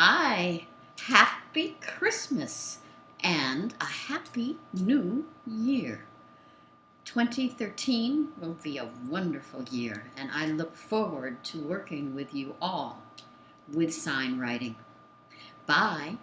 Hi, happy Christmas and a happy new year. 2013 will be a wonderful year, and I look forward to working with you all with sign writing. Bye.